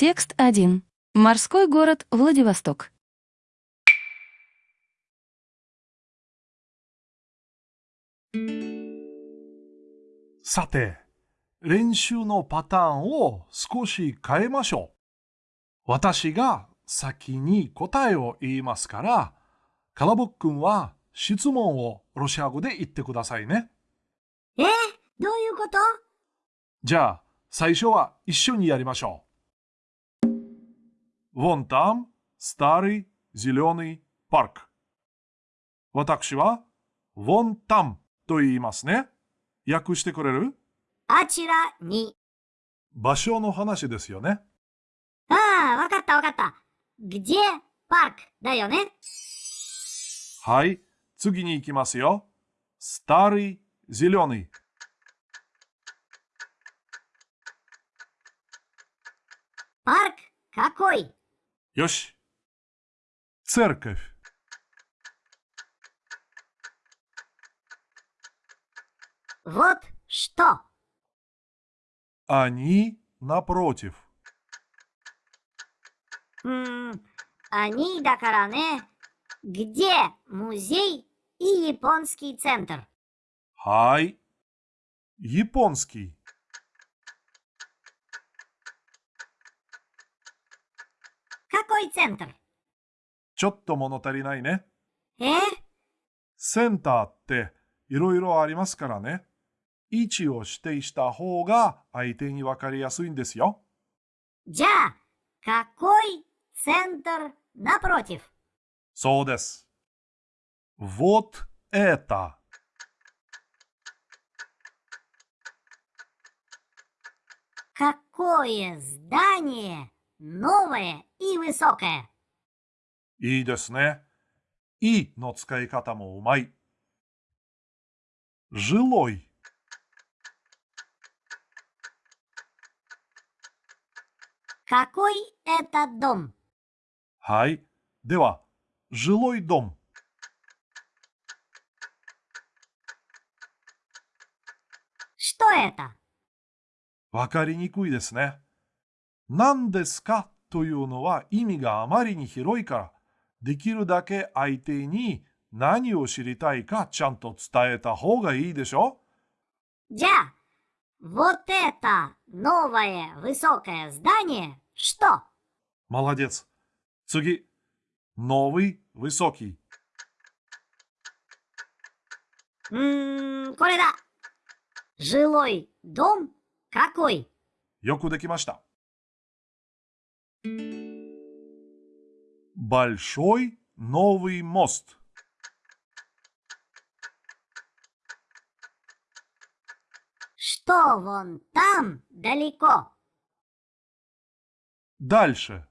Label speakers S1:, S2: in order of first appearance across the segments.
S1: Текст 1. Морской город Владивосток.
S2: さて、練習のパターンを少し変えましょう。私が先に答えを言いますから、カラボックンは質問をロシア語で言ってくださいね。
S3: えどういうこと
S2: じゃあ、最初は一緒にやりましょう。Вон там старый зеленый парк. 私は Вон там と言いますね。訳してくれる
S3: あちらに。
S2: 場所の話ですよね。
S3: ああ、わかったわかった。где парк だよね。
S2: はい、次に行きますよ。старый зеленый。
S3: Парк какой?
S2: Йош. Церковь.
S3: Вот что.
S2: Они напротив.
S3: Они до дакаране. Где музей и японский центр?
S2: Хай. Японский. い。японский。
S3: какой центр?
S2: ちょっと物足りないね。
S3: え
S2: センターっていろいろありますからね。位置を指定した方が相手にわかりやすいんですよ。
S3: じゃあ、какой центр напротив?
S2: そうです。Вот это.
S3: Какое здание новое и высокое?
S2: いいですね。いの使い方もうまい。жилой。
S3: Какой это дом?
S2: はい。では、жилой дом。
S3: Что это?
S2: わかりにくいですね。 何ですかというのは意味があまりに広いから、できるだけ相手に何を知りたいかちゃんと伝えた方がいいでしょ
S3: Джа, вот это новое высокое здание что?
S2: Молодец. 次。новый высокий。
S3: うーん、これだ。Жилой дом какой?
S2: よくできました。 Большой новый
S3: мост。Что вон там далеко?
S2: Дальше.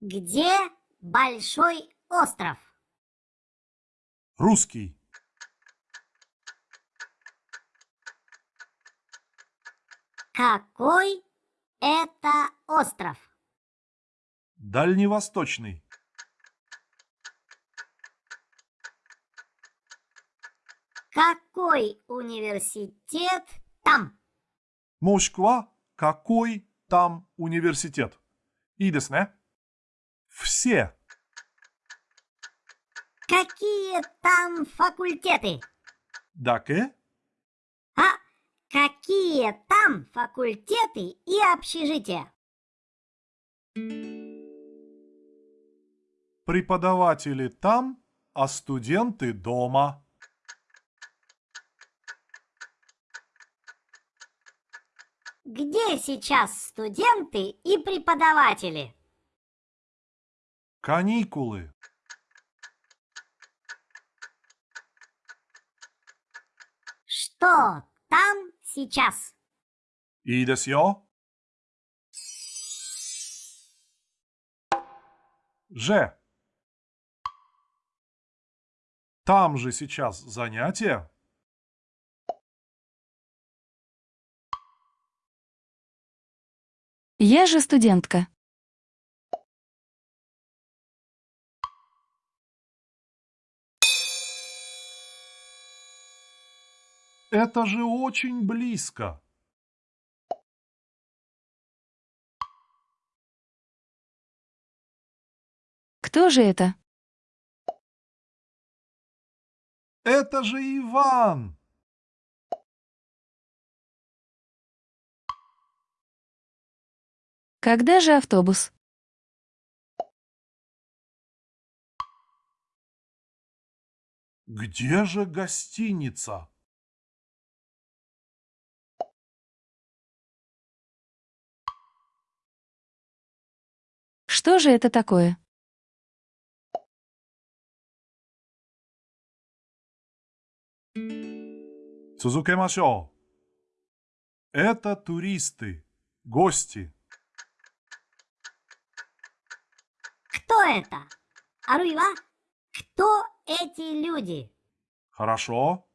S3: Где большой остров?
S2: Русский.
S3: Какой это остров?
S2: Дальневосточный.
S3: Какой университет там?
S2: Москва, какой там университет? И десне? Все.
S3: Какие там факультеты?
S2: Даке?
S3: Какие там факультеты и общежития?
S2: Преподаватели там, а студенты дома.
S3: Где сейчас студенты и преподаватели?
S2: Каникулы.
S3: Что там Сейчас.
S2: Иdas я? Же. Там же сейчас занятие.
S1: Я же студентка.
S2: Это же очень близко.
S1: Кто же это?
S2: Это же Иван.
S1: Когда же автобус?
S2: Где же гостиница?
S1: Что же это такое?
S2: Цузукемашо. Это туристы, гости.
S3: Кто это? Аруева? Кто эти люди?
S2: Хорошо.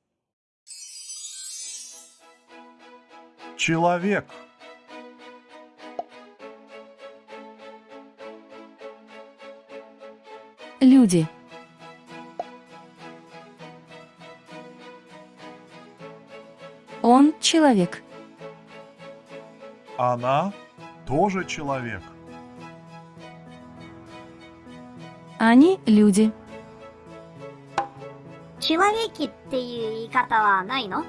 S2: Человек.
S1: Люди. Он человек.
S2: Она тоже человек.
S1: Они люди.
S3: Человеки っていう言い方はないの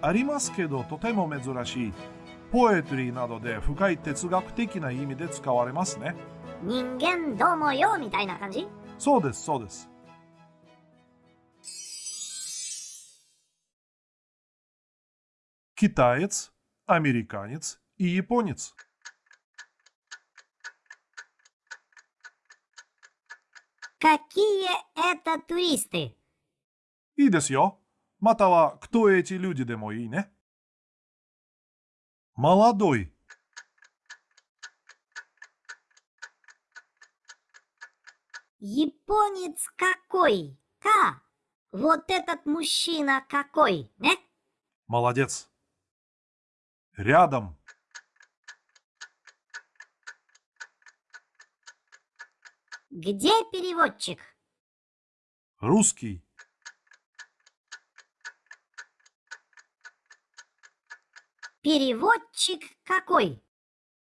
S2: ありますけどとても珍しい。ポエトリーなどで深い哲学的な意味で使われますね。
S3: 人間どうもよみたいな感じ
S2: そうです、そうです。Китаец, американец и японец.
S3: Какие это туристы?
S2: いいですよ。または、кто эти люди でもいいね。Молодой,
S3: Японец какой? Ка? Вот этот мужчина какой, не?
S2: молодец. Рядом,
S3: Где переводчик?
S2: русский,
S3: Переводчик какой?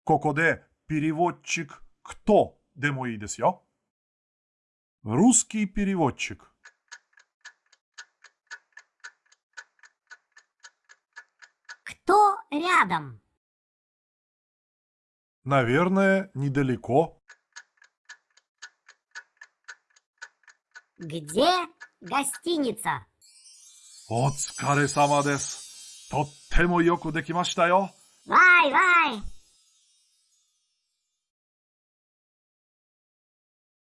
S2: ここで、переводчик кто でもいいですよ。 Русский переводчик.
S3: Кто рядом?
S2: Наверное, недалеко.
S3: Где гостиница?
S2: Отскаре сама дес. Тоттемо йоку
S3: декимашта йо. Вай, вай.